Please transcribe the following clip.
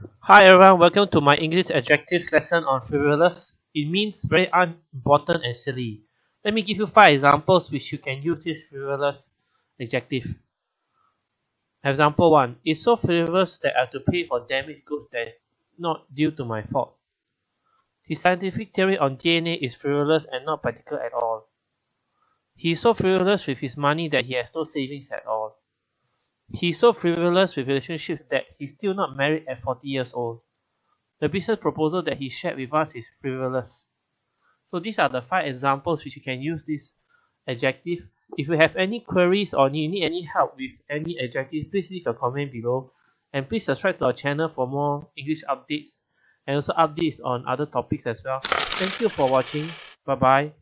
Hi everyone, welcome to my English adjectives lesson on frivolous. It means very unimportant and silly. Let me give you five examples which you can use this frivolous adjective. Example 1. It's so frivolous that I have to pay for damaged goods that not due to my fault. His scientific theory on DNA is frivolous and not practical at all. He is so frivolous with his money that he has no savings at all. He is so frivolous with relationships that he's still not married at 40 years old. The business proposal that he shared with us is frivolous. So these are the five examples which you can use this adjective. If you have any queries or you need any help with any adjective, please leave a comment below. And please subscribe to our channel for more English updates and also updates on other topics as well. Thank you for watching. Bye bye.